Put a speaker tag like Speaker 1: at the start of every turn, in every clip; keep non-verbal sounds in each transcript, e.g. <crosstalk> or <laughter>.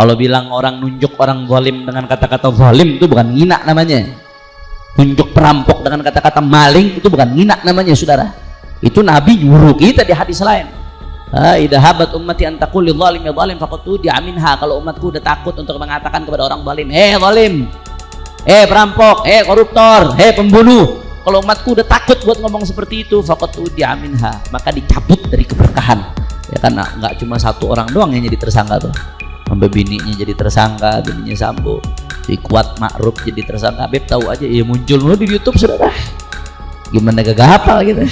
Speaker 1: kalau bilang orang nunjuk orang zalim dengan kata-kata zalim itu bukan ngina namanya. Nunjuk perampok dengan kata-kata maling itu bukan ngina namanya saudara. Itu Nabi nyuruh kita di hadis lain. Idahabat ummati antakul li zalim ya zalim faqatu diaminha kalau umatku udah takut untuk mengatakan kepada orang zalim eh zalim! Eh perampok! Eh koruptor! Eh pembunuh! Kalau umatku udah takut buat ngomong seperti itu faqatu diaminha maka dicabut dari keberkahan. Ya kan nggak cuma satu orang doang yang jadi tersangka tuh sampai bininya jadi tersangka bininya sambo. Si kuat makruf jadi tersangka. Beb tahu aja ya muncul mulu di YouTube saudara. Gimana gak hafal gitu.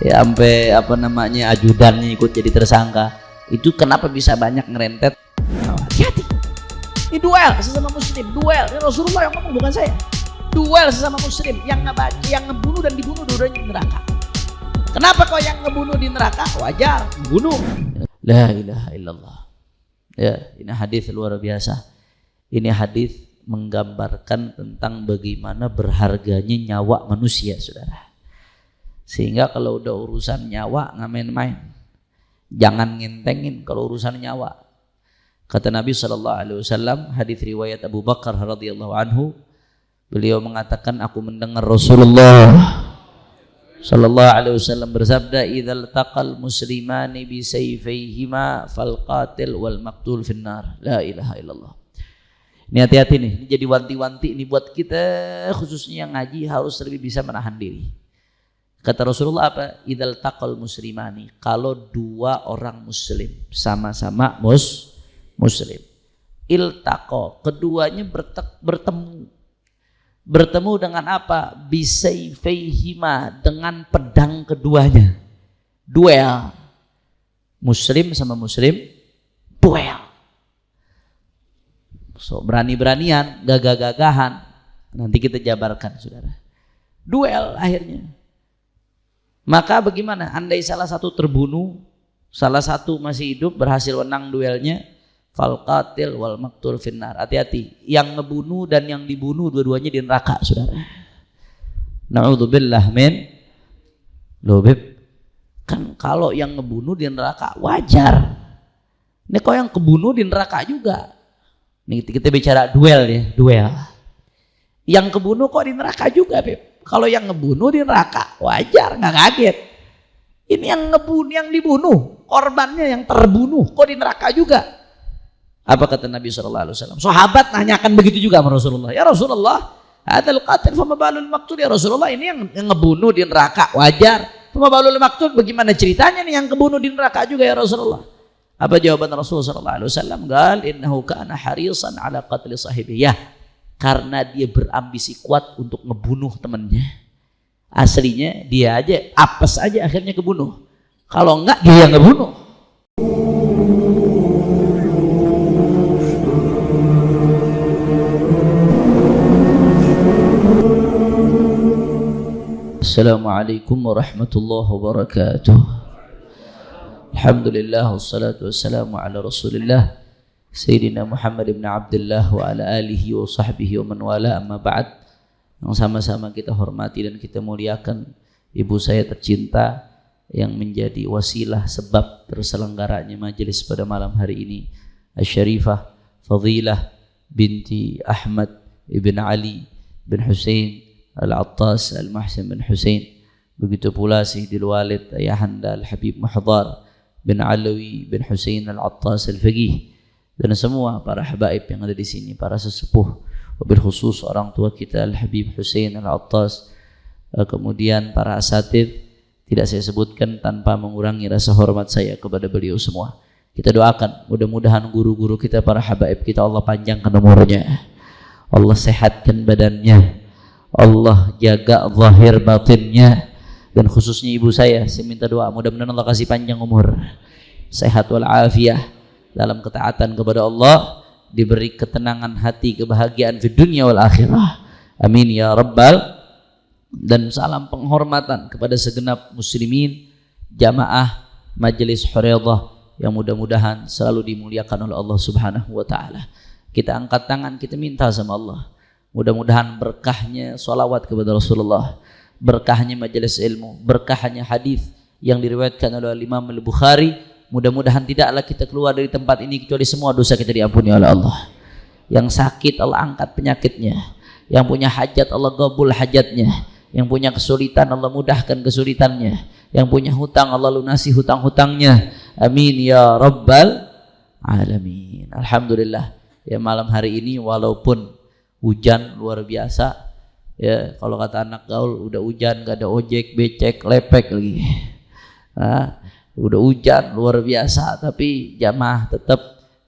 Speaker 1: Ya sampai apa namanya ajudannya ikut jadi tersangka. Itu kenapa bisa banyak ngerentet hati-hati. Ini duel sesama muslim duel. Ini Rasulullah yang ngomong bukan saya. Duel sesama muslim yang ngebaca yang ngebunuh dan dibunuh di neraka. Kenapa kau yang ngebunuh di neraka? Wajar bunuh. La ilaha illallah ya ini hadis luar biasa. Ini hadis menggambarkan tentang bagaimana berharganya nyawa manusia saudara. Sehingga kalau udah urusan nyawa nggak main-main. Jangan ngentengin kalau urusan nyawa. Kata Nabi Shallallahu Alaihi Wasallam hadis riwayat Abu Bakar radhiyallahu anhu Beliau mengatakan aku mendengar Rasulullah sallallahu alaihi wasallam bersabda idzal taqal muslimani bi sayfayhima fal qatil wal maqtul finnar. La ilaha illallah. Ini hati-hati nih, ini jadi wanti-wanti ini buat kita khususnya yang ngaji harus lebih bisa menahan diri. Kata Rasulullah apa? Idzal taqal muslimani. Kalau dua orang muslim sama-sama mus muslim. Iltaqo, keduanya bertemu bertemu dengan apa? Bisaifihima dengan pedang keduanya. Duel. Muslim sama muslim duel. So berani-beranian gagah-gagahan. Nanti kita jabarkan saudara. Duel akhirnya. Maka bagaimana? Andai salah satu terbunuh salah satu masih hidup berhasil menang duelnya fal qatil wal maktul finnar. Hati-hati. Yang ngebunuh dan yang dibunuh dua-duanya di neraka saudara. Naudzubillah min lobib kan kalau yang ngebunuh di neraka wajar. Ini kok yang kebunuh di neraka juga? Ini kita bicara duel ya duel. Yang kebunuh kok di neraka juga Beb kalau yang ngebunuh di neraka wajar nggak kaget. Ini yang ngebunuh yang dibunuh korbannya yang terbunuh kok di neraka juga apa kata Nabi Shallallahu Alaihi Wasallam? Sahabat nanyakan begitu juga sama Rasulullah. Ya Rasulullah, adal qatil fama balul maktul ya Rasulullah ini yang, yang ngebunuh di neraka wajar. Fama balul maktul bagaimana ceritanya nih yang kebunuh di neraka juga ya Rasulullah? Apa jawaban Rasulullah Shallallahu Alaihi Wasallam? Gal innahu kana harisan ala qatli sahibi. Ya, karena dia berambisi kuat untuk ngebunuh temannya. Aslinya dia aja apes aja akhirnya kebunuh. Kalau enggak dia yang ngebunuh. السلام عليكم ورحمة الله وبركاته الحمد لله والصلاة والسلام على رسول الله سيدنا محمد بن عبد الله وعلى آله وصحبه ومن والاه أما بعد yang sama-sama kita hormati dan kita muliakan ibu saya tercinta yang menjadi wasilah sebab terselenggaranya majelis pada malam hari ini Asy-Syarifah Fadilah binti Ahmad ibn Ali bin Hussein Al-Attas Al-Mahsin bin Hussein begitu pula Sayyidil Walid Ayahanda Al-Habib Muhdar bin Alawi bin Hussein Al-Attas Al-Faqih. Dan semua para habaib yang ada di sini para sesepuh. Wabil khusus orang tua kita Al-Habib Hussein Al-Attas. Eh, kemudian para asatid tidak saya sebutkan tanpa mengurangi rasa hormat saya kepada beliau semua. Kita doakan mudah-mudahan guru-guru kita para habaib kita Allah panjangkan umurnya. Allah sehatkan badannya Allah jaga zahir batinnya. Dan khususnya ibu saya saya minta doa mudah-mudahan Allah kasih panjang umur. Sehat walafiat dalam ketaatan kepada Allah diberi ketenangan hati kebahagiaan di dunia wal akhirah. Amin ya rabbal. Dan salam penghormatan kepada segenap muslimin jamaah majelis huriyah yang mudah-mudahan selalu dimuliakan oleh Allah subhanahu wa ta'ala. Kita angkat tangan kita minta sama Allah Mudah-mudahan berkahnya solawat kepada Rasulullah, berkahnya majelis ilmu, berkahnya hadis yang diriwayatkan oleh Imam Al-Bukhari. Mudah-mudahan tidaklah kita keluar dari tempat ini kecuali semua dosa kita diampuni oleh Allah. Yang sakit Allah angkat penyakitnya yang punya hajat Allah gabul hajatnya yang punya kesulitan Allah mudahkan kesulitannya yang punya hutang Allah lunasi hutang-hutangnya. Amin ya rabbal alamin. Alhamdulillah ya malam hari ini walaupun hujan luar biasa. Ya kalau kata anak gaul udah hujan gak ada ojek becek lepek lagi. Nah, udah hujan luar biasa tapi jamaah tetap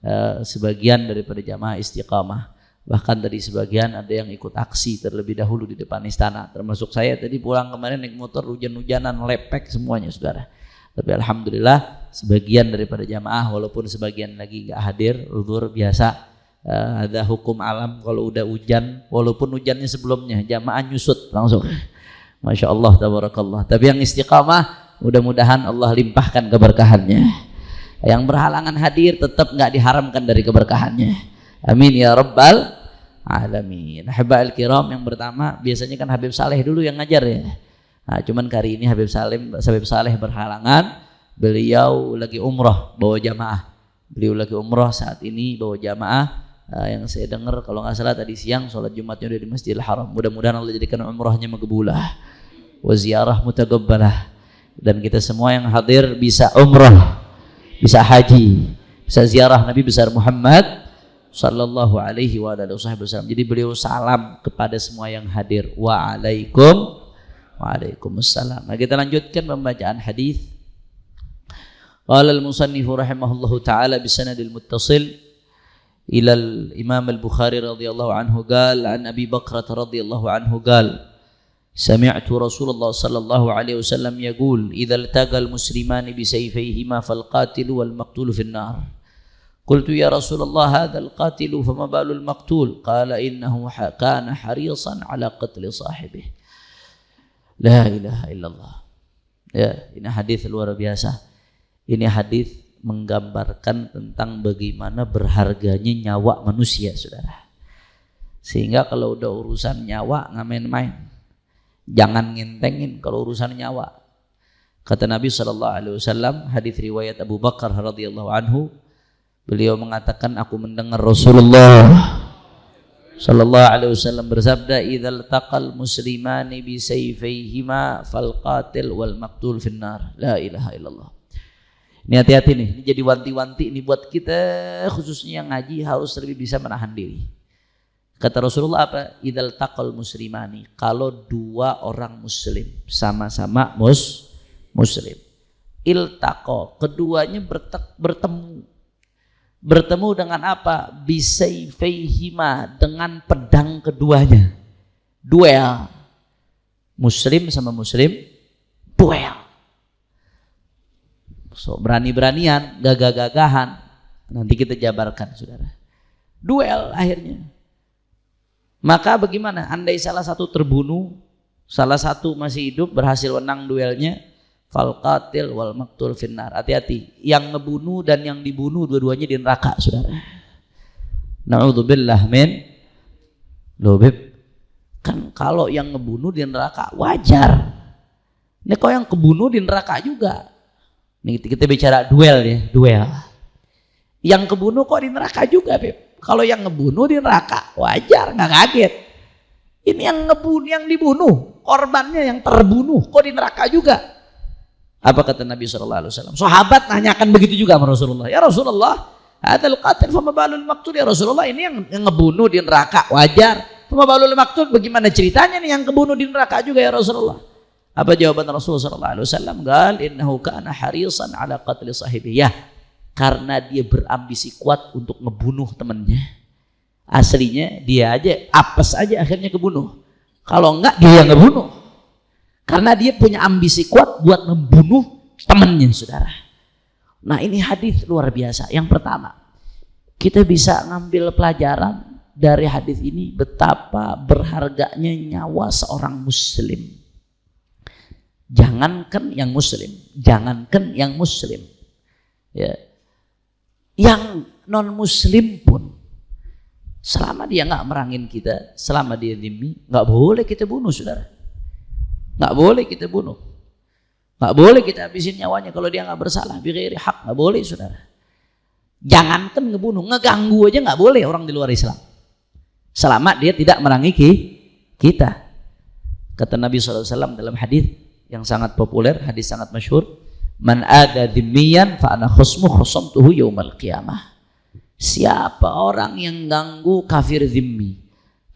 Speaker 1: uh, sebagian daripada jamaah istiqamah. Bahkan tadi sebagian ada yang ikut aksi terlebih dahulu di depan istana. Termasuk saya tadi pulang kemarin naik motor hujan-hujanan lepek semuanya saudara. Tapi alhamdulillah sebagian daripada jamaah walaupun sebagian lagi nggak hadir luar biasa uh, ada hukum alam kalau udah hujan walaupun hujannya sebelumnya jamaah nyusut langsung. <laughs> Masya Allah tabarakallah. Tapi yang istiqamah mudah-mudahan Allah limpahkan keberkahannya. Yang berhalangan hadir tetap nggak diharamkan dari keberkahannya. Amin ya rabbal alamin. Al kiram yang pertama biasanya kan Habib Saleh dulu yang ngajar ya. Nah, cuman kali ini Habib Salim Habib Saleh berhalangan beliau lagi umroh bawa jamaah. Beliau lagi umroh saat ini bawa jamaah uh, yang saya dengar kalau nggak salah tadi siang sholat Jumatnya udah di Masjidil Haram. Mudah-mudahan Allah jadikan umrahnya makbulah wa ziarah mutagabbalah dan kita semua yang hadir bisa umrah, bisa haji, bisa ziarah Nabi besar Muhammad sallallahu alaihi wa wasallam. Jadi beliau salam kepada semua yang hadir. Waalaikum Waalaikumsalam. Nah, kita lanjutkan pembacaan hadis. Qala al-musannif rahimahullahu taala bi sanadil muttasil إلى الإمام البخاري رضي الله عنه قال عن أبي بكرة رضي الله عنه قال سمعت رسول الله صلى الله عليه وسلم يقول إذا التقى المسلمان بسيفيهما فالقاتل والمقتول في النار. قلت يا رسول الله هذا القاتل فما بال المقتول؟ قال إنه كان حريصا على قتل صاحبه. لا إله إلا الله. ya ini hadis luar biasa ini hadis menggambarkan tentang bagaimana berharganya nyawa manusia, saudara. Sehingga kalau udah urusan nyawa nggak main-main. Jangan ngentengin kalau urusan nyawa. Kata Nabi Shallallahu Alaihi Wasallam hadis riwayat Abu Bakar radhiyallahu anhu, beliau mengatakan aku mendengar Rasulullah Shallallahu Alaihi Wasallam bersabda, "Idzal taqal muslimani bi sayfayhima fal qatil wal maqtul finnar." La ilaha illallah. Ini hati-hati nih, ini jadi wanti-wanti ini buat kita khususnya yang ngaji harus lebih bisa menahan diri. Kata Rasulullah apa? Idal takal muslimani. Kalau dua orang muslim sama-sama mus muslim. Iltaqo, keduanya bertemu. Bertemu dengan apa? Bisaifayhima, dengan pedang keduanya. Duel. Muslim sama muslim, duel So berani-beranian, gagah-gagahan. Nanti kita jabarkan, saudara. Duel akhirnya. Maka bagaimana? Andai salah satu terbunuh, salah satu masih hidup, berhasil menang duelnya, fal qatil wal maktul finnar. Hati-hati, yang ngebunuh dan yang dibunuh dua-duanya di neraka, saudara. Na'udzubillah min lobib. Kan kalau yang ngebunuh di neraka wajar. Ini kau yang kebunuh di neraka juga. Ini kita bicara duel ya, duel. Yang kebunuh kok di neraka juga, Beb. Kalau yang ngebunuh di neraka, wajar, nggak kaget. Ini yang ngebunuh, yang dibunuh, korbannya yang terbunuh, kok di neraka juga. Apa kata Nabi Shallallahu Alaihi Wasallam? Sahabat nanyakan begitu juga sama Rasulullah. Ya Rasulullah, ada qatil fama balul maktul ya Rasulullah ini yang, yang ngebunuh di neraka wajar. Fama balul maktul bagaimana ceritanya nih yang kebunuh di neraka juga ya Rasulullah? Apa jawaban Rasulullah sallallahu alaihi wasallam? Gal innahu kana harisan ala qatli sahibi. Ya, karena dia berambisi kuat untuk ngebunuh temannya. Aslinya dia aja apes aja akhirnya kebunuh. Kalau enggak dia yang ngebunuh. Karena dia punya ambisi kuat buat membunuh temannya, Saudara. Nah, ini hadis luar biasa. Yang pertama, kita bisa ngambil pelajaran dari hadis ini betapa berharganya nyawa seorang muslim Jangankan yang muslim, jangankan yang muslim. Ya. Yang non muslim pun selama dia nggak merangin kita, selama dia demi, nggak boleh kita bunuh, Saudara. Nggak boleh kita bunuh. Nggak boleh kita habisin nyawanya kalau dia nggak bersalah. Bighairi hak nggak boleh saudara. Jangankan ngebunuh, ngeganggu aja nggak boleh orang di luar Islam. Selama dia tidak merangi kita. Kata Nabi SAW dalam hadis yang sangat populer, hadis sangat masyhur, Man ada dhimmiyan fa ana khusmu khusamtuhu yaumal qiyamah. Siapa orang yang ganggu kafir zimmi?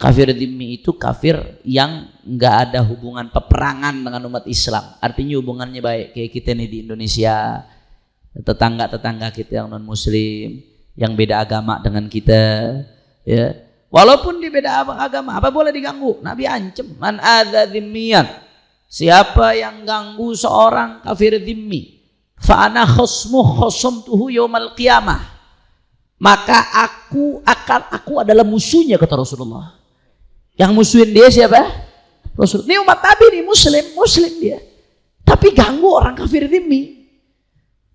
Speaker 1: Kafir zimmi itu kafir yang nggak ada hubungan peperangan dengan umat Islam. Artinya hubungannya baik kayak kita nih di Indonesia, tetangga-tetangga kita yang non muslim, yang beda agama dengan kita, ya. Walaupun di beda agama, apa boleh diganggu? Nabi ancam, man ada zimmiyan. Siapa yang ganggu seorang kafir zimmi, fa ana khusmu khusumtuhu yaumal qiyamah. Maka aku akan aku adalah musuhnya kata Rasulullah. Yang musuhin dia siapa? Rasul. Ini umat Nabi nih, muslim, muslim dia. Tapi ganggu orang kafir dimi.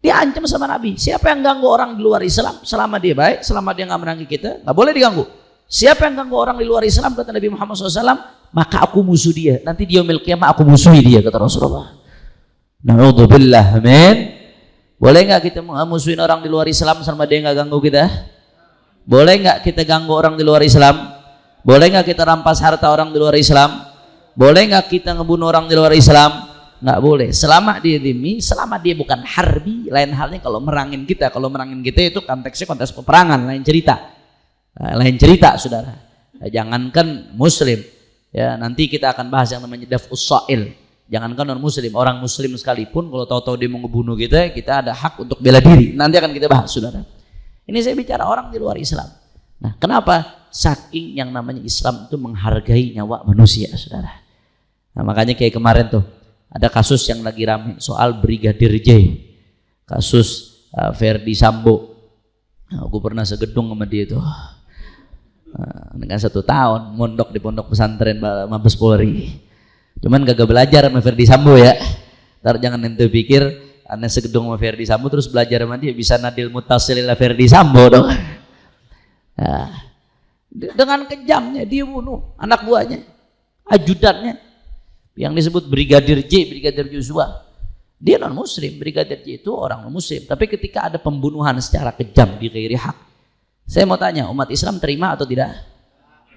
Speaker 1: Dia ancam sama Nabi. Siapa yang ganggu orang di luar Islam, selama dia baik, selama dia nggak menangi kita, nggak boleh diganggu. Siapa yang ganggu orang di luar Islam, kata Nabi Muhammad SAW, maka aku musuh dia. Nanti dia milik kiamat aku musuhi dia, kata Rasulullah. Naudzubillah, amin. Boleh nggak kita musuhin orang di luar Islam selama dia nggak ganggu kita? Boleh nggak kita ganggu orang di luar Islam? Boleh nggak kita rampas harta orang di luar Islam? Boleh nggak kita ngebunuh orang di luar Islam? Nggak boleh. Selama dia demi, selama dia bukan harbi, lain halnya kalau merangin kita. Kalau merangin kita itu konteksnya konteks peperangan, lain cerita. Lain cerita, saudara. Jangankan Muslim, ya nanti kita akan bahas yang namanya daf'us sa'il. Jangankan non Muslim, orang Muslim sekalipun kalau tahu-tahu dia mau ngebunuh kita, kita ada hak untuk bela diri. Nanti akan kita bahas, saudara. Ini saya bicara orang di luar Islam. Nah, kenapa? Saking yang namanya Islam itu menghargai nyawa manusia, saudara. Nah, makanya kayak kemarin tuh ada kasus yang lagi rame soal Brigadir J, kasus uh, Ferdi Sambo. Nah, aku pernah segedung sama dia itu. Nah, dengan satu tahun mondok di pondok pesantren Mabes Polri. Cuman gak belajar sama Ferdi Sambo ya. Ntar jangan ente pikir aneh segedung sama Ferdi Sambo terus belajar sama dia bisa nadil mutasilillah Ferdi Sambo dong. Nah, dengan kejamnya dia bunuh anak buahnya, ajudannya yang disebut Brigadir J, Brigadir Joshua. Dia non muslim, Brigadir J itu orang non muslim. Tapi ketika ada pembunuhan secara kejam di hak, saya mau tanya umat Islam terima atau tidak?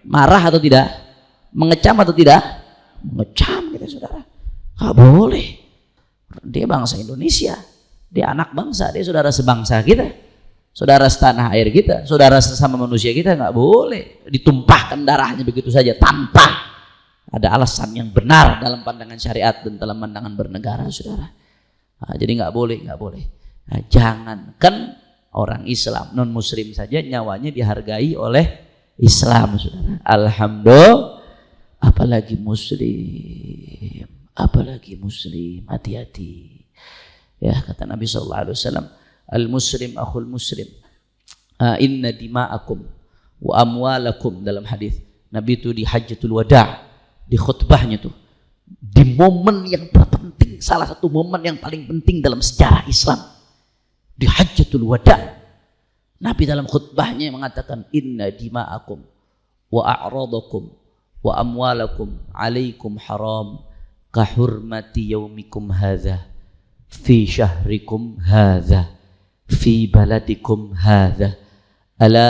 Speaker 1: Marah atau tidak? Mengecam atau tidak? Mengecam kita saudara. Gak boleh. Dia bangsa Indonesia. Dia anak bangsa, dia saudara sebangsa kita saudara setanah air kita, saudara sesama manusia kita nggak boleh ditumpahkan darahnya begitu saja tanpa ada alasan yang benar dalam pandangan syariat dan dalam pandangan bernegara, saudara. Nah, jadi nggak boleh, nggak boleh. Nah, jangankan orang Islam. Non Muslim saja nyawanya dihargai oleh Islam, saudara. Alhamdulillah, apalagi Muslim, apalagi Muslim, hati-hati. Ya kata Nabi Shallallahu Alaihi Wasallam, al muslim akhul muslim. Inna dima'akum wa amwalakum dalam hadis. Nabi itu di hajatul wada di khutbahnya tuh di momen yang terpenting salah satu momen yang paling penting dalam sejarah Islam di hajjatul wada. Nabi dalam khutbahnya mengatakan inna dima'akum wa a'radakum wa amwalakum alaikum haram kahurmati yaumikum hadza fi syahrikum hadza fi baladikum hadza ala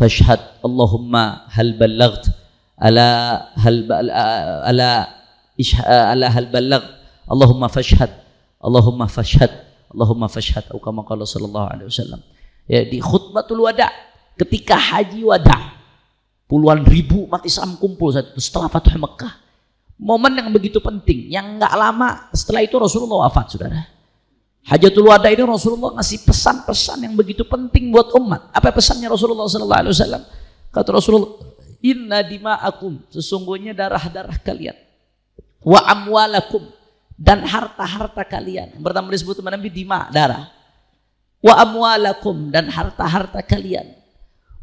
Speaker 1: fashhad Allahumma hal ballaght ala hal ala ala hal ballaght. Allahumma fashhad Allahumma fashhad. Allahumma fashhad au kama qala sallallahu alaihi wasallam. Ya di khutbatul wada ketika haji wada puluhan ribu mati Islam kumpul saat itu setelah Fathu Mekah. Momen yang begitu penting yang nggak lama setelah itu Rasulullah wafat, Saudara. Hajatul Wada ini Rasulullah ngasih pesan-pesan yang begitu penting buat umat. Apa pesannya Rasulullah sallallahu alaihi wasallam? Kata Rasulullah, "Inna dima'akum, sesungguhnya darah-darah kalian wa amwalakum dan harta-harta kalian." Yang pertama disebut teman Nabi dima, darah. Wa amwalakum dan harta-harta kalian.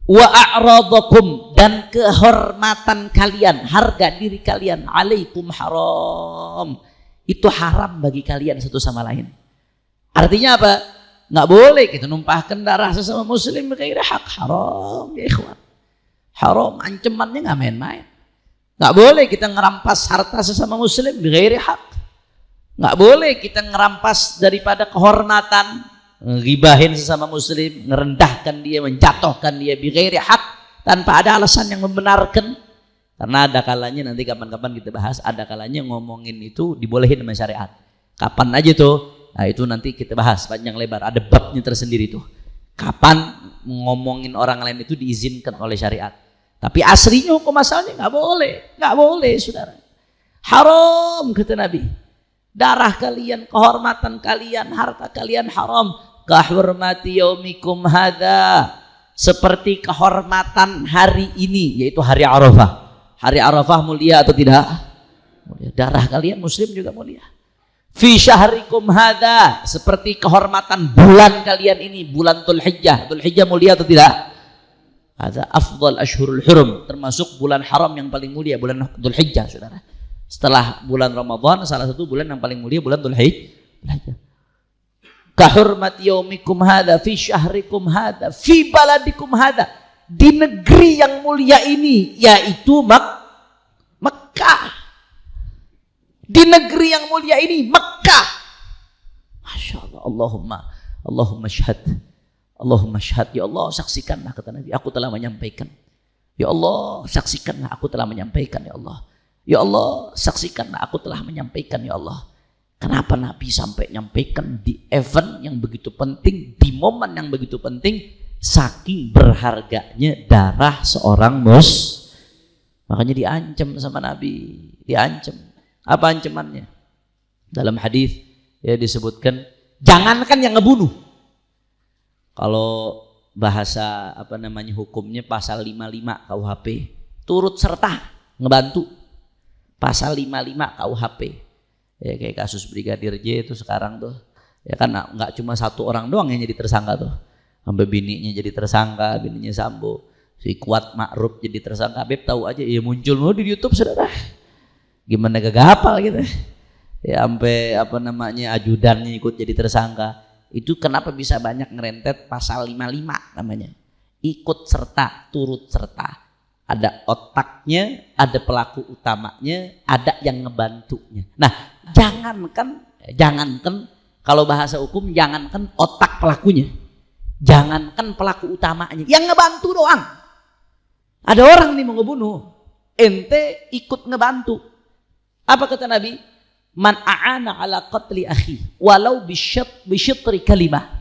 Speaker 1: Wa a'radakum dan kehormatan kalian, harga diri kalian alaikum haram. Itu haram bagi kalian satu sama lain. Artinya apa? Nggak boleh kita numpahkan darah sesama muslim kayak hak haram ya ikhwan. Haram ancamannya nggak main-main. Nggak boleh kita ngerampas harta sesama muslim ghairi hak. Nggak boleh kita ngerampas daripada kehormatan ngibahin sesama muslim ngerendahkan dia menjatuhkan dia bighairi hak tanpa ada alasan yang membenarkan. Karena ada kalanya nanti kapan-kapan kita bahas ada kalanya ngomongin itu dibolehin sama syariat. Kapan aja tuh? Nah itu nanti kita bahas panjang lebar ada babnya tersendiri tuh. Kapan ngomongin orang lain itu diizinkan oleh syariat. Tapi aslinya hukum asalnya nggak boleh nggak boleh saudara. Haram kata Nabi darah kalian, kehormatan kalian, harta kalian haram. Kahurmati yaumikum hadha. Seperti kehormatan hari ini, yaitu hari Arafah. Hari Arafah mulia atau tidak? Darah kalian muslim juga mulia. Fi syahrikum hadha. Seperti kehormatan bulan kalian ini, bulan Dhul Hijjah. Dhul Hijjah mulia atau tidak? Ada afdal ashurul hurum. Termasuk bulan haram yang paling mulia, bulan Dhul Hijjah, saudara setelah bulan Ramadan salah satu bulan yang paling mulia bulan Dzulhijjah kahurmat yaumikum hadha fi syahrikum hadha fi baladikum hadha di negeri yang mulia ini yaitu Mek Mekah di negeri yang mulia ini Mekah Masya Allah Allahumma Allahumma syahad. Allahumma syahad. Ya Allah saksikanlah kata Nabi aku telah menyampaikan. Ya Allah saksikanlah aku telah menyampaikan ya Allah Ya Allah, saksikanlah aku telah menyampaikan ya Allah. Kenapa Nabi sampai nyampaikan di event yang begitu penting, di momen yang begitu penting, saking berharganya darah seorang mus. Makanya diancam sama Nabi, diancam. Apa ancamannya? Dalam hadis ya disebutkan, jangankan yang ngebunuh. Kalau bahasa apa namanya hukumnya pasal 55 KUHP, turut serta ngebantu pasal 55 KUHP ya kayak kasus brigadir J itu sekarang tuh. Ya kan nggak cuma satu orang doang yang jadi tersangka tuh. Sampai bininya jadi tersangka bininya Sambo. Si kuat Ma'ruf jadi tersangka. Beb tahu aja ya muncul mulu di YouTube saudara. Gimana gak hafal gitu. Ya sampai apa namanya ajudannya ikut jadi tersangka. Itu kenapa bisa banyak ngerentet pasal 55 namanya? Ikut serta turut serta ada otaknya, ada pelaku utamanya, ada yang ngebantunya. Nah, jangankan jangankan kalau bahasa hukum jangankan otak pelakunya. Jangankan pelaku utamanya, yang ngebantu doang. Ada orang nih mau ngebunuh, ente ikut ngebantu. Apa kata Nabi? Man a'ana ala qatli akhi walau bisyat bisyatri kalimah.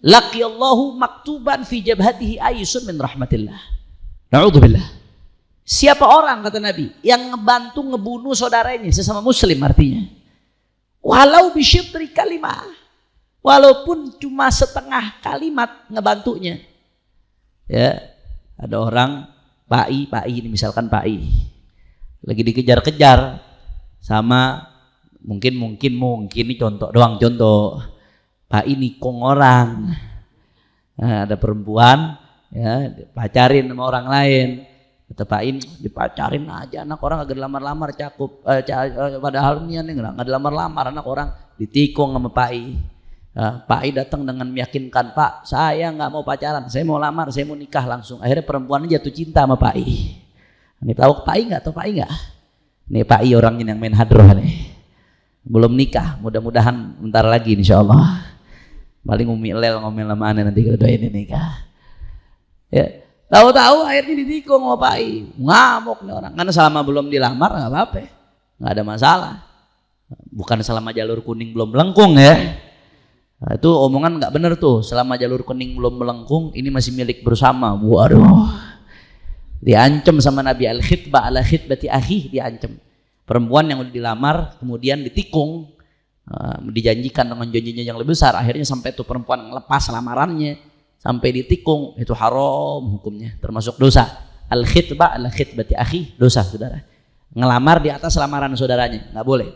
Speaker 1: Laqiyallahu maktuban fi jabhatihi ayusun min rahmatillah. Na'udzubillah. Siapa orang kata Nabi yang ngebantu ngebunuh saudaranya sesama muslim artinya. Walau bisyitri kalimat. Walaupun cuma setengah kalimat ngebantunya. Ya, ada orang Pak I, Pak I ini misalkan Pak I lagi dikejar-kejar sama mungkin mungkin mungkin ini contoh doang contoh Pak I nikung orang nah, ada perempuan ya pacarin sama orang lain. Kata Pak In dipacarin aja anak orang agak lamar-lamar cakup eh, eh, padahal ini nggak nggak lamar-lamar anak orang ditikung sama Pak I. Nah, Pak datang dengan meyakinkan Pak saya nggak mau pacaran saya mau lamar saya mau nikah langsung. Akhirnya perempuan jatuh cinta sama Pak I. Ini tahu Pak I nggak tahu Pak I nggak? Ini Pak I orangnya yang main hadroh nih. Belum nikah mudah-mudahan bentar lagi insya Allah. Paling umi lel ngomel sama nanti kalau doain nikah Ya. Tahu-tahu akhirnya ditikung sama Pak I. Ngamuk nih orang. Karena selama belum dilamar nggak apa-apa. Nggak ada masalah. Bukan selama jalur kuning belum melengkung ya. Nah, itu omongan nggak bener tuh. Selama jalur kuning belum melengkung, ini masih milik bersama. Waduh. Diancam sama Nabi al-khitbah ala khitbati akhi diancam. Perempuan yang udah dilamar kemudian ditikung, uh, dijanjikan dengan janjinya yang lebih besar. Akhirnya sampai tuh perempuan ngelepas lamarannya sampai ditikung itu haram hukumnya termasuk dosa. Al khitbah al khitbati akhi dosa saudara. Ngelamar di atas lamaran saudaranya nggak boleh.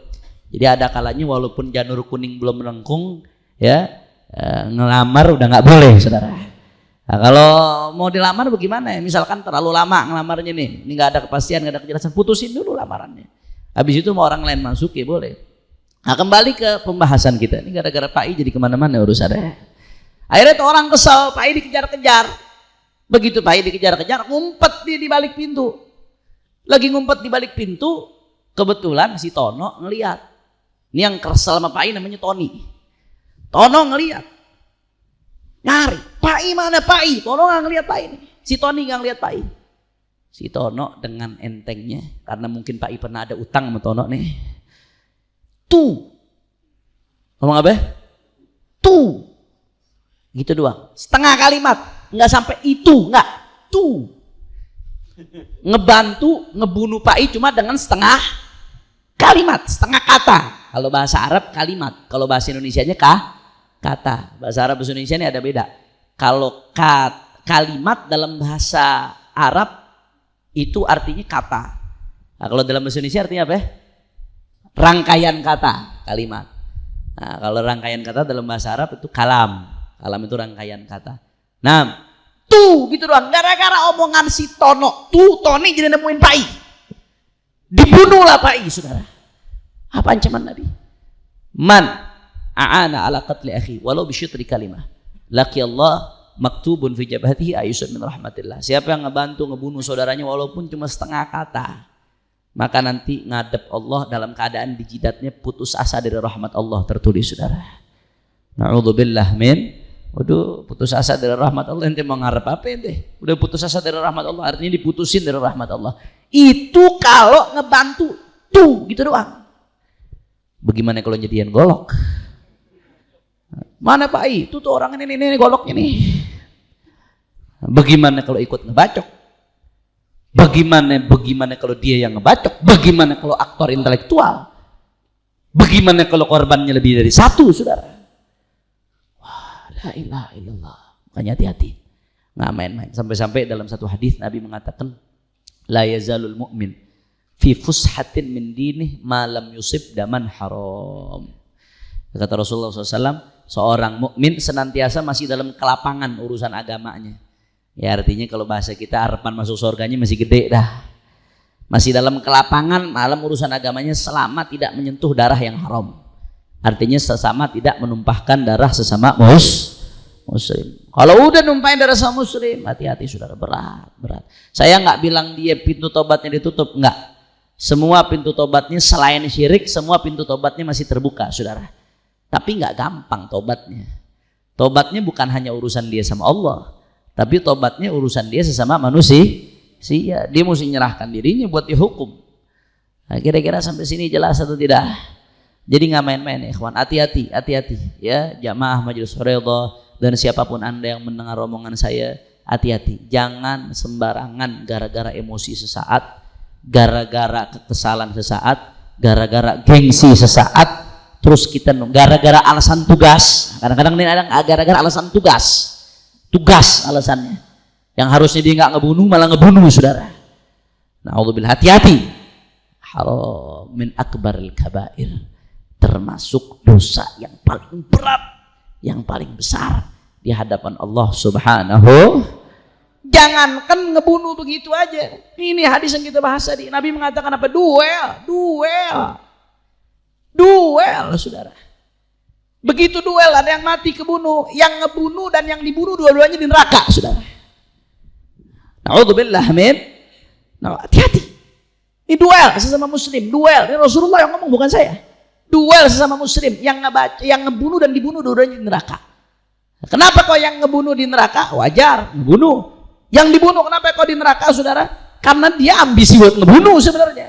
Speaker 1: Jadi ada kalanya walaupun janur kuning belum melengkung ya eh, ngelamar udah nggak boleh saudara. Nah, kalau mau dilamar bagaimana ya? Misalkan terlalu lama ngelamarnya nih ini nggak ada kepastian nggak ada kejelasan putusin dulu lamarannya. Habis itu mau orang lain masuk ya boleh. Nah kembali ke pembahasan kita. Ini gara-gara Pak I jadi ke mana-mana urusannya Akhirnya tuh orang kesel, Pak I dikejar-kejar. Begitu Pak I dikejar-kejar, ngumpet dia di balik pintu. Lagi ngumpet di balik pintu, kebetulan si Tono ngeliat. Ini yang kesel sama Pak I namanya Tony. Tono ngeliat. Nyari. Pak I mana Pak I? Tono nggak ngeliat Pak I. Si Tony nggak ngeliat Pak I. Si Tono dengan entengnya. Karena mungkin Pak I pernah ada utang sama Tono nih. Tuh. Ngomong apa? Tuh. Gitu doang. Setengah kalimat. Nggak sampai itu. Nggak. Tuh. <laughs> Ngebantu ngebunuh Pak I cuma dengan setengah kalimat, setengah kata. Kalau bahasa Arab kalimat, kalau bahasa Indonesia-nya kah? kata. Bahasa Arab bahasa Indonesia ini ada beda. Kalau kat, kalimat dalam bahasa Arab itu artinya kata. Nah, kalau dalam bahasa Indonesia artinya apa? Rangkaian kata, kalimat. Nah, kalau rangkaian kata dalam bahasa Arab itu kalam. Kalam itu rangkaian kata. Nah, tuh gitu doang. Gara-gara omongan si Tono, tuh Tony jadi nemuin Pai. Dibunuhlah Pai, saudara. Apa ancaman Nabi? Man a'ana ala qatli akhi walau bisyutri kalimah. Laki Allah maktubun fi jabhatihi ayusun min rahmatillah. Siapa yang ngebantu ngebunuh saudaranya walaupun cuma setengah kata, maka nanti ngadep Allah dalam keadaan di jidatnya putus asa dari rahmat Allah tertulis saudara. Na'udzubillah min Waduh, putus asa dari rahmat Allah ente mau ngarep apa ente? Udah putus asa dari rahmat Allah, artinya diputusin dari rahmat Allah. Itu kalau ngebantu tuh gitu doang. Bagaimana kalau jadian golok? Mana Pak I? Itu tuh orang ini, ini, ini goloknya nih. Bagaimana kalau ikut ngebacok? Bagaimana bagaimana kalau dia yang ngebacok? Bagaimana kalau aktor intelektual? Bagaimana kalau korbannya lebih dari satu, saudara? La ilaha illallah. Makanya hati-hati. Nggak main-main. Sampai-sampai dalam satu hadis Nabi mengatakan, La yazalul mu'min fi fushatin min dinih malam yusib daman haram. Kata Rasulullah SAW, seorang mukmin senantiasa masih dalam kelapangan urusan agamanya. Ya artinya kalau bahasa kita harapan masuk surganya masih gede dah. Masih dalam kelapangan malam urusan agamanya selama tidak menyentuh darah yang haram. Artinya sesama tidak menumpahkan darah sesama mus muslim. Kalau udah numpahin darah sama muslim, hati-hati saudara berat, berat. Saya nggak bilang dia pintu tobatnya ditutup, nggak. Semua pintu tobatnya selain syirik, semua pintu tobatnya masih terbuka, saudara. Tapi nggak gampang tobatnya. Tobatnya bukan hanya urusan dia sama Allah, tapi tobatnya urusan dia sesama manusia. Sia, dia mesti menyerahkan dirinya buat dihukum. Nah, kira-kira sampai sini jelas atau tidak? Jadi nggak main-main kawan. Hati-hati, hati-hati ya, jamaah majelis ridha dan siapa pun anda yang mendengar omongan saya, hati-hati. Jangan sembarangan gara-gara emosi sesaat gara-gara kekesalan sesaat, gara-gara gengsi sesaat, terus kita gara-gara alasan tugas. Kadang-kadang ini ada gara-gara alasan tugas. Tugas alasannya. Yang harusnya dia nggak ngebunuh malah ngebunuh saudara. Nah, Allah hati-hati. Haram min akbaril kabair. Termasuk dosa yang paling berat, yang paling besar di hadapan Allah Subhanahu Jangankan ngebunuh begitu aja. Ini hadis yang kita bahas tadi. Nabi mengatakan apa? Duel, duel. Duel, saudara. Begitu duel ada yang mati kebunuh, yang ngebunuh dan yang dibunuh dua-duanya di neraka, saudara. Nauzubillah min. Nah, hati-hati. Ini duel sesama muslim, duel. Ini Rasulullah yang ngomong bukan saya. Duel sesama muslim yang ngebaca, yang ngebunuh dan dibunuh dua-duanya di neraka. Kenapa kau yang ngebunuh di neraka? Wajar, ngebunuh. Yang dibunuh kenapa kau di neraka saudara? Karena dia ambisi buat ngebunuh sebenarnya.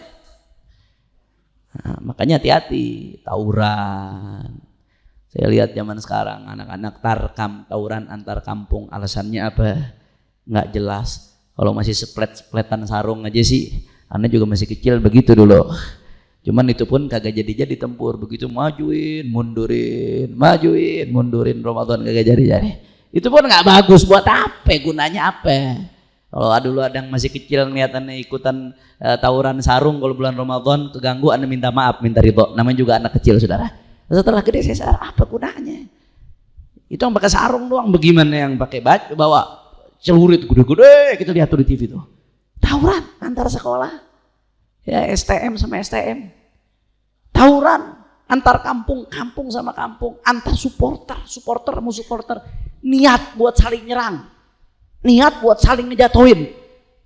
Speaker 1: Nah, makanya hati-hati tawuran. Saya lihat zaman sekarang anak-anak tarkam tawuran antar kampung alasannya apa? Nggak jelas. Kalau masih seplet-sepletan sarung aja sih, Anda juga masih kecil begitu dulu. Cuman itu pun kagak jadi-jadi tempur. Begitu majuin, mundurin, majuin, mundurin Ramadan kagak jadi-jadi. Itu pun nggak bagus. Buat apa? Gunanya apa? Kalau dulu ada yang masih kecil ngeliatannya ikutan uh, tawuran sarung kalau bulan Ramadan keganggu anda minta maaf minta ridho. Namanya juga anak kecil saudara. Setelah gede saya sadar apa gunanya? Itu yang pakai sarung doang. Bagaimana yang pakai baju bawa celurit gede-gede kita lihat tuh di TV tuh. Tawuran antar sekolah ya STM sama STM tawuran antar kampung kampung sama kampung antar supporter supporter musuh supporter. Niat buat saling nyerang, niat buat saling ngejatuhin,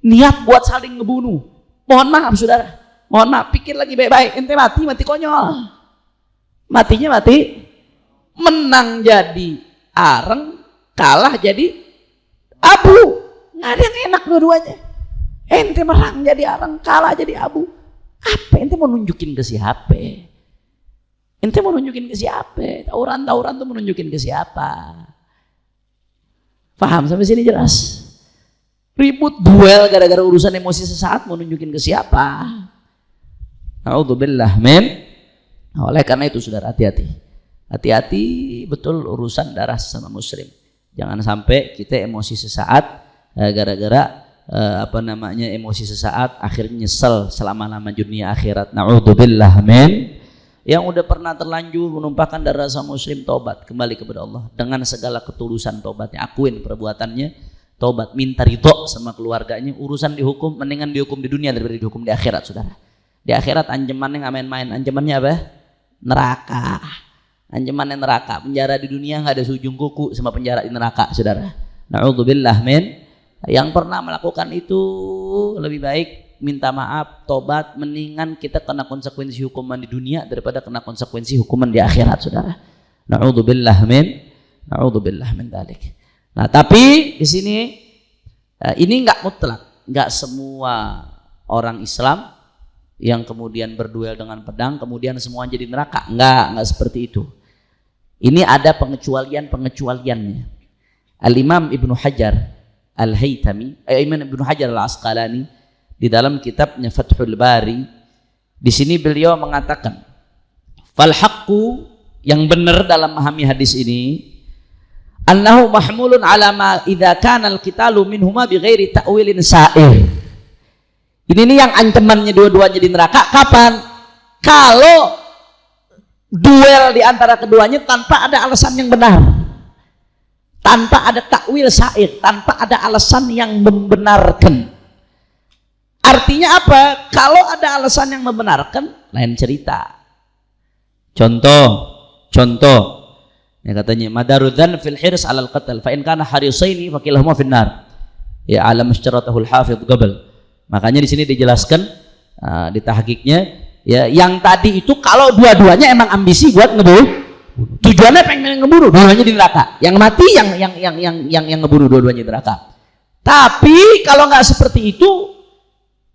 Speaker 1: niat buat saling ngebunuh. Mohon maaf saudara, mohon maaf, pikir lagi baik-baik, ente mati, mati konyol. matinya mati. Menang jadi areng kalah jadi abu. Nggak ada yang enak dua-duanya ente menang jadi areng kalah jadi abu. Apa? Ente mau nunjukin ke siapa? Ente mau nunjukin ke siapa? Tawuran-tawuran tuh menunjukin ke siapa? Paham? Sampai sini jelas? Ribut duel gara-gara urusan emosi sesaat mau nunjukin ke siapa? Alhamdulillah men. Nah, oleh karena itu saudara hati-hati. Hati-hati betul urusan darah sama muslim. Jangan sampai kita emosi sesaat eh, gara-gara eh, apa namanya emosi sesaat akhirnya nyesel selama-lama dunia akhirat. Nauzubillah men. Yang udah pernah terlanjur menumpahkan darah sama muslim tobat kembali kepada Allah. Dengan segala ketulusan tobatnya akuin perbuatannya. Tobat minta ridho sama keluarganya. Urusan dihukum mendingan dihukum di dunia daripada dihukum di akhirat saudara. Di akhirat ancamannya nggak main-main. Ancamannya apa? Neraka. Ancaman neraka. Penjara di dunia nggak ada sujung kuku sama penjara di neraka saudara. Naudzubillah men yang pernah melakukan itu lebih baik minta maaf tobat mendingan kita kena konsekuensi hukuman di dunia daripada kena konsekuensi hukuman di akhirat saudara. Naudzubillah men naudzubillah min dalik. Nah tapi di sini eh, ini nggak mutlak. Nggak semua orang Islam yang kemudian berduel dengan pedang kemudian semua jadi neraka. Enggak enggak seperti itu. Ini ada pengecualian-pengecualiannya. Al-Imam Ibnu Hajar Al-Haytami eh, Imam Ibnu Hajar Al-Asqalani di dalam kitabnya Fathul Bari di sini beliau mengatakan fal haqqu yang benar dalam memahami hadis ini annahu mahmulun ala ma idza kana al-qitalu minhuma bighairi ta'wilin sa'ir ini nih yang ancamannya dua-duanya di neraka kapan? Kalau duel di antara keduanya tanpa ada alasan yang benar. Tanpa ada takwil sa'id, tanpa ada alasan yang membenarkan. Artinya apa? Kalau ada alasan yang membenarkan, lain cerita. Contoh, contoh. Ya katanya madarudzan fil hirs alal qatl fa in kana harisaini fakilahuma finnar. Ya alam isyaratahul hafidh qabl Makanya di sini dijelaskan uh, di tahqiqnya ya yang tadi itu kalau dua-duanya emang ambisi buat ngebunuh tujuannya pengen ngebunuh dua-duanya di neraka. Yang mati yang yang yang yang yang, yang ngebunuh dua-duanya di neraka. Tapi kalau nggak seperti itu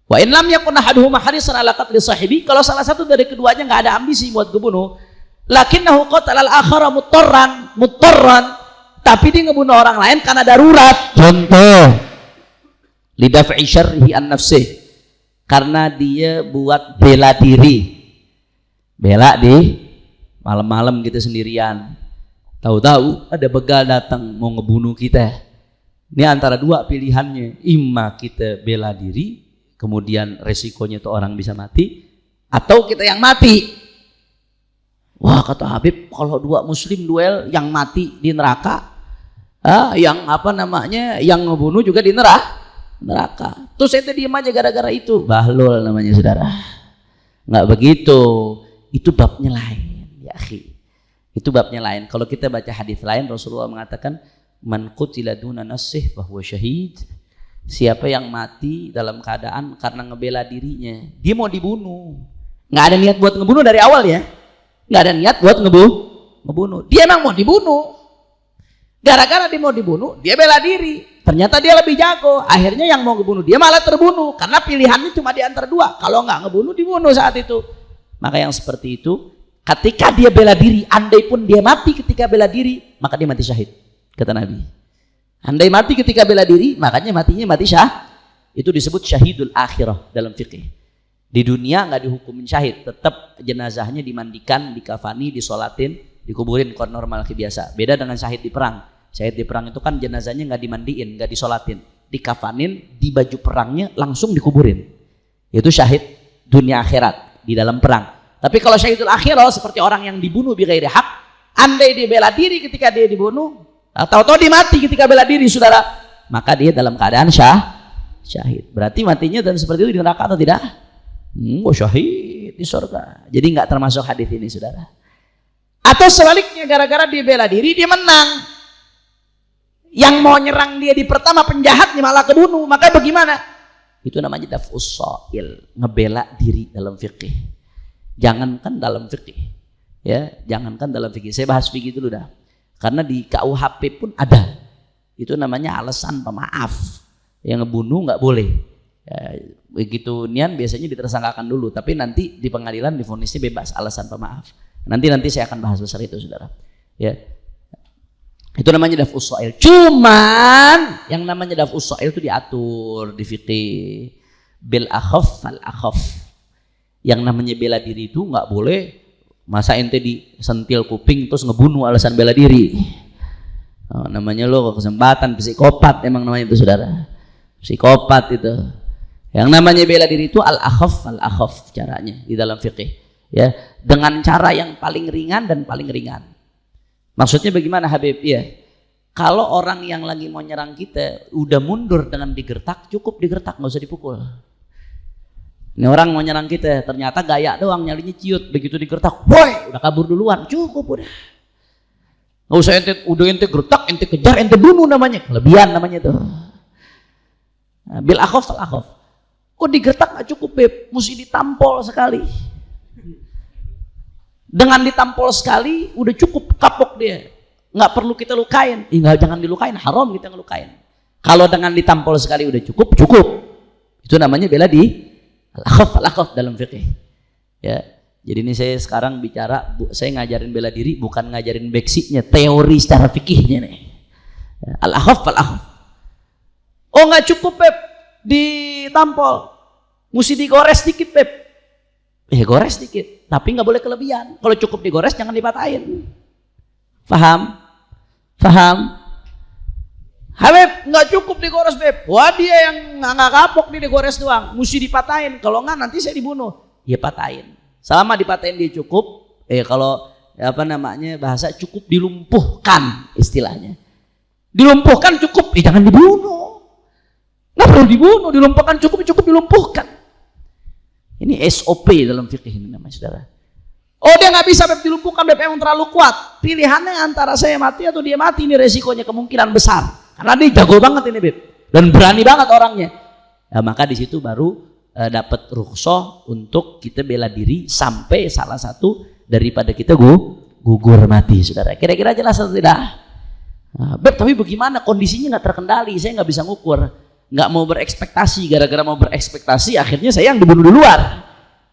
Speaker 1: wa in lam yakun ahaduhuma harisan ala qatli sahibi kalau salah satu dari keduanya nggak ada ambisi buat ngebunuh lakinnahu qatala al-akhara mutarran mutarran tapi dia ngebunuh orang lain karena darurat. Contoh. Lidaf'i syarrihi an nafsih karena dia buat bela diri. Bela di malam-malam gitu sendirian tahu-tahu ada begal datang mau ngebunuh kita ini antara dua pilihannya imma kita bela diri kemudian resikonya itu orang bisa mati atau kita yang mati wah kata Habib kalau dua muslim duel yang mati di neraka ah, yang apa namanya yang ngebunuh juga di neraka neraka. Terus saya diam aja gara-gara itu. Bahlul namanya saudara. Nggak begitu. Itu babnya lain. Itu babnya lain. Kalau kita baca hadis lain Rasulullah mengatakan man qutila duna nasih bahwa syahid. Siapa yang mati dalam keadaan karena ngebela dirinya, dia mau dibunuh. Nggak ada niat buat ngebunuh dari awal ya. Nggak ada niat buat ngebunuh. Ngebunuh. Dia emang mau dibunuh. Gara-gara dia mau dibunuh, dia bela diri Ternyata dia lebih jago. Akhirnya yang mau ngebunuh dia malah terbunuh karena pilihannya cuma di antara dua. Kalau nggak ngebunuh dibunuh saat itu. Maka yang seperti itu, ketika dia bela diri, andai pun dia mati ketika bela diri, maka dia mati syahid. Kata Nabi. Andai mati ketika bela diri, makanya matinya mati syah. Itu disebut syahidul akhirah dalam fikih. Di dunia nggak dihukumin syahid, tetap jenazahnya dimandikan, dikafani, disolatin, dikuburin kon normal biasa. Beda dengan syahid di perang Syahid di perang itu kan jenazahnya nggak dimandiin, nggak disolatin, dikafanin di baju perangnya langsung dikuburin. Itu syahid dunia akhirat di dalam perang. Tapi kalau syahidul akhirat seperti orang yang dibunuh bi ghairi hak, andai dia bela diri ketika dia dibunuh, atau tahu dia mati ketika bela diri saudara, maka dia dalam keadaan syah syahid. Berarti matinya dan seperti itu di neraka atau tidak? Hmm, oh syahid di surga. Jadi nggak termasuk hadis ini saudara. Atau sebaliknya gara-gara dia bela diri dia menang yang mau nyerang dia di pertama penjahatnya malah kebunuh maka bagaimana itu namanya daf'us so'il ngebela diri dalam fikih jangankan dalam fikih Ya, jangankan dalam fikih. Saya bahas fikih dulu dah. Karena di KUHP pun ada. Itu namanya alasan pemaaf. Yang ngebunuh nggak boleh. Ya, begitu nian biasanya ditersangkakan dulu, tapi nanti di pengadilan difonisnya bebas alasan pemaaf. Nanti nanti saya akan bahas besar itu, saudara. Ya, itu namanya daf usail. Cuman yang namanya daf usail itu diatur di fikih bil akhaf fal akhaf. Yang namanya bela diri itu nggak boleh masa ente disentil kuping terus ngebunuh alasan bela diri. Oh, namanya lo kesempatan psikopat emang namanya itu saudara. Psikopat itu. Yang namanya bela diri itu al akhaf al akhaf caranya di dalam fikih ya dengan cara yang paling ringan dan paling ringan maksudnya bagaimana Habib ya kalau orang yang lagi mau nyerang kita udah mundur dengan digertak cukup digertak nggak usah dipukul ini orang mau nyerang kita ternyata gaya doang nyalinya ciut. Begitu digertak woi udah kabur duluan. Cukup udah. Nggak usah ente udah ente gertak ente kejar ente bunuh namanya. Kelebihan namanya tuh. Nah, bil akhaf al akhaf. Kok digertak nggak cukup beb? Mesti ditampol sekali. Dengan ditampol sekali udah cukup kapok dia. Nggak perlu kita lukain. Tinggal jangan dilukain haram kita ngelukain. Kalau dengan ditampol sekali udah cukup cukup. Itu namanya bela di lakof lakof dalam fikih ya jadi ini saya sekarang bicara saya ngajarin bela diri bukan ngajarin beksinya teori secara fikihnya nih. Ya, al akhaf al akhaf oh nggak cukup beb ditampol. Mesti digores dikit beb ya gores dikit tapi nggak boleh kelebihan. Kalau cukup digores jangan dipatahin. Paham paham Habib nggak cukup digores beb. Wah dia yang nggak kapok nih digores doang. Mesti dipatahin. Kalau nggak nanti saya dibunuh. Ya patahin. Selama dipatahin dia cukup eh kalau apa namanya bahasa cukup dilumpuhkan istilahnya. Dilumpuhkan cukup eh jangan dibunuh. Nggak perlu dibunuh. Dilumpuhkan cukup cukup dilumpuhkan. Ini SOP dalam fikih ini namanya saudara. Oh dia nggak bisa beb dilumpuhkan beb. Emang terlalu kuat. Pilihannya antara saya mati atau dia mati ini resikonya kemungkinan besar. Karena dia jago banget ini beb dan berani banget orangnya. Ya, maka di situ baru uh, dapat rukhsah untuk kita bela diri sampai salah satu daripada kita gu gugur mati saudara. Kira-kira jelas atau tidak? Nah, beb tapi bagaimana? Kondisinya nggak terkendali, saya nggak bisa ngukur. Nggak mau berekspektasi. Gara-gara mau berekspektasi akhirnya saya yang dibunuh duluan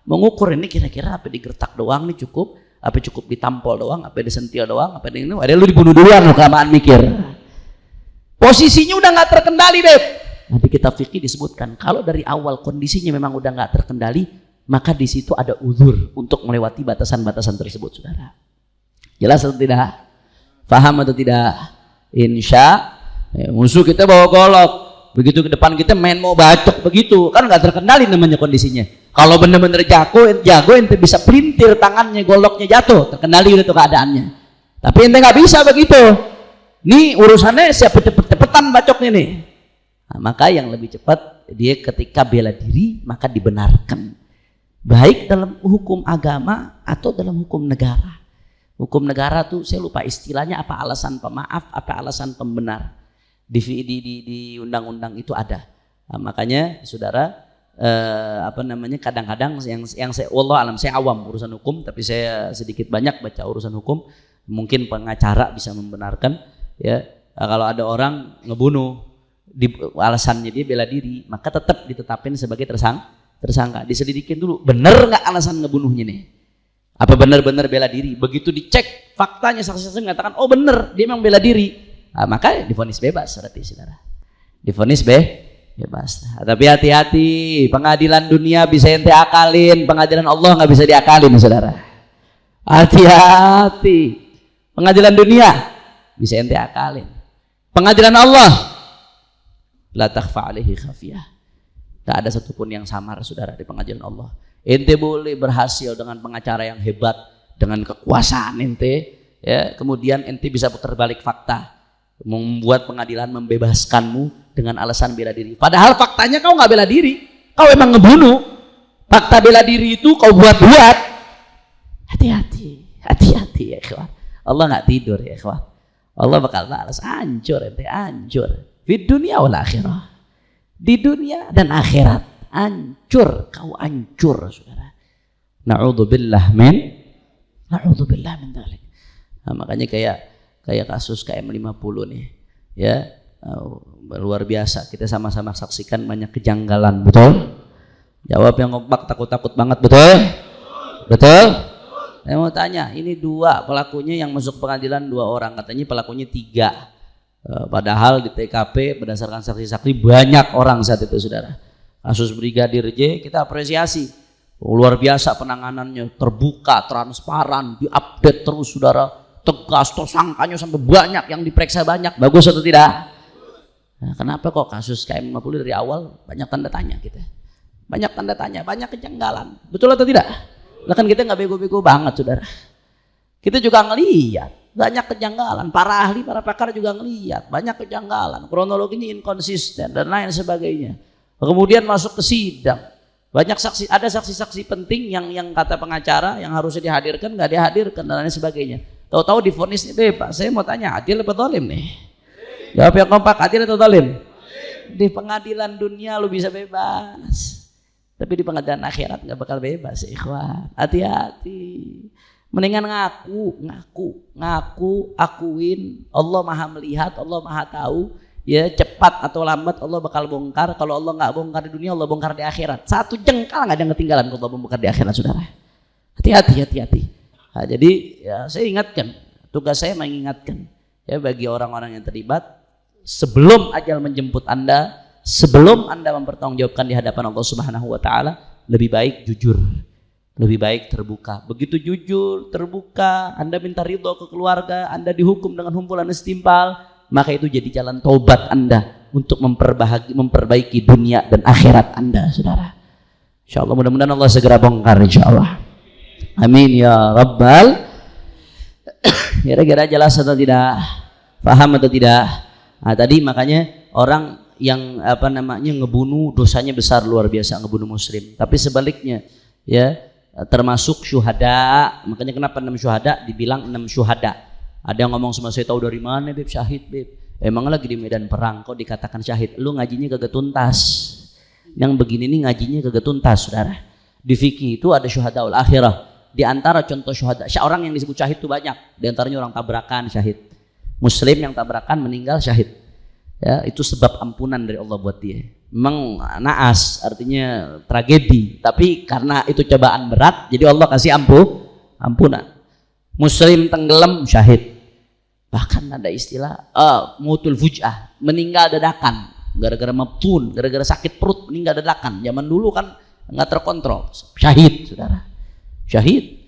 Speaker 1: mengukur ini kira-kira apa digertak doang nih cukup? Apa cukup ditampol doang? Apa disentil doang? Apa ini? Ada lu dibunuh duluan lu kelamaan mikir posisinya udah nggak terkendali beb. Nanti kita fikir disebutkan kalau dari awal kondisinya memang udah nggak terkendali maka di situ ada uzur untuk melewati batasan-batasan tersebut saudara. Jelas atau tidak? Paham atau tidak? Insya ya, musuh kita bawa golok. Begitu ke depan kita main mau bacok begitu. Kan nggak terkendali namanya kondisinya. Kalau bener-bener jago jago ente bisa pelintir tangannya goloknya jatuh. Terkendali itu keadaannya. Tapi ente nggak bisa begitu nih urusannya siapa cepet-cepetan bacoknya nih. Nah, maka yang lebih cepat dia ketika bela diri maka dibenarkan. Baik dalam hukum agama atau dalam hukum negara. Hukum negara tuh saya lupa istilahnya apa alasan pemaaf apa alasan pembenar. Di di di, di undang-undang itu ada. Nah, makanya saudara eh, apa namanya kadang-kadang yang yang saya Allah alam saya awam urusan hukum tapi saya sedikit banyak baca urusan hukum. Mungkin pengacara bisa membenarkan ya nah, kalau ada orang ngebunuh di alasannya dia bela diri maka tetap ditetapin sebagai tersang tersangka diselidikin dulu bener nggak alasan ngebunuhnya nih apa benar-benar bela diri begitu dicek faktanya saksi-saksi mengatakan oh bener dia memang bela diri Nah, maka difonis bebas berarti saudara. Difonis be bebas. Nah, tapi hati-hati, pengadilan dunia bisa ente akalin, pengadilan Allah nggak bisa diakalin saudara. Hati-hati. Pengadilan dunia bisa ente akalin. Pengadilan Allah la takhfa alaihi khafiyah. Tak ada satupun yang samar saudara di pengadilan Allah. Ente boleh berhasil dengan pengacara yang hebat, dengan kekuasaan ente, ya kemudian ente bisa putar balik fakta membuat pengadilan membebaskanmu dengan alasan bela diri. Padahal faktanya kau nggak bela diri, kau emang ngebunuh. Fakta bela diri itu kau buat-buat. Hati-hati, hati-hati ya ikhwan. Allah nggak tidur ya ikhwan. Allah bakal balas hancur ente hancur. Di dunia wal akhirah. Di dunia dan akhirat hancur kau hancur saudara. Na'udzubillah min Na'udzubillah min dzalik. Nah, makanya kayak kayak kasus KM50 nih. Ya, luar biasa. Kita sama-sama saksikan banyak kejanggalan, betul? Jawab yang kompak takut-takut banget, betul? Betul? Saya mau tanya, ini dua pelakunya yang masuk pengadilan dua orang, katanya pelakunya tiga. Uh, padahal di TKP berdasarkan saksi-saksi banyak orang saat itu, saudara. Kasus Brigadir J kita apresiasi. Luar biasa penanganannya terbuka transparan diupdate terus saudara. Tegas tersangkanya sampai banyak yang diperiksa banyak. Bagus atau tidak? Nah, kenapa kok kasus KM50 dari awal banyak tanda tanya kita? Banyak tanda tanya banyak kejanggalan. Betul atau tidak nah, kan kita nggak bego-bego banget saudara kita juga ngeliat banyak kejanggalan para ahli para pakar juga ngeliat banyak kejanggalan kronologinya inkonsisten dan lain sebagainya kemudian masuk ke sidang banyak saksi, ada saksi-saksi penting yang yang kata pengacara yang harusnya dihadirkan nggak dihadirkan dan lain sebagainya. Tahu-tahu difonis ini Pak, saya mau tanya adil atau zalim nih? Jawab yang kompak, adil atau zalim? Di pengadilan dunia lu bisa bebas. Tapi di pengadilan akhirat nggak bakal bebas, ikhwan. Hati-hati. Mendingan ngaku, ngaku, ngaku, akuin. Allah Maha melihat, Allah Maha tahu. Ya cepat atau lambat Allah bakal bongkar. Kalau Allah nggak bongkar di dunia Allah bongkar di akhirat. Satu jengkal nggak ada yang ketinggalan kalau Allah bongkar di akhirat saudara. Hati-hati hati-hati. Nah, jadi ya saya ingatkan. Tugas saya mengingatkan. Ya bagi orang-orang yang terlibat sebelum ajal menjemput anda sebelum anda mempertanggungjawabkan di hadapan Allah Subhanahu Wa Taala lebih baik jujur lebih baik terbuka. Begitu jujur, terbuka, Anda minta ridho ke keluarga, Anda dihukum dengan humpulan setimpal, maka itu jadi jalan taubat Anda untuk memperbaiki, memperbaiki dunia dan akhirat Anda, saudara. Insya Allah mudah-mudahan Allah segera bongkar insya Allah. Amin ya Rabbal. <coughs> Kira-kira jelas atau tidak? Paham atau tidak? Nah, tadi makanya orang yang apa namanya ngebunuh dosanya besar luar biasa ngebunuh muslim. Tapi sebaliknya ya termasuk syuhada. Makanya kenapa enam syuhada dibilang enam syuhada ada yang ngomong sama saya tahu dari mana beb syahid beb. Emang lagi di medan perang kok dikatakan syahid. Lu ngajinya kagak tuntas. Yang begini nih ngajinya kagak tuntas saudara. Di fikih itu ada syuhadaul akhirah. Di antara contoh syuhada, orang yang disebut syahid itu banyak. Di antaranya orang tabrakan syahid. Muslim yang tabrakan meninggal syahid. Ya, itu sebab ampunan dari Allah buat dia. Memang naas artinya tragedi, tapi karena itu cobaan berat, jadi Allah kasih ampuh ampunan. Muslim tenggelam syahid. Bahkan ada istilah uh, mutul fujah meninggal dadakan. Gara-gara mepun gara-gara sakit perut meninggal dadakan. Zaman dulu kan nggak terkontrol. Syahid saudara. Syahid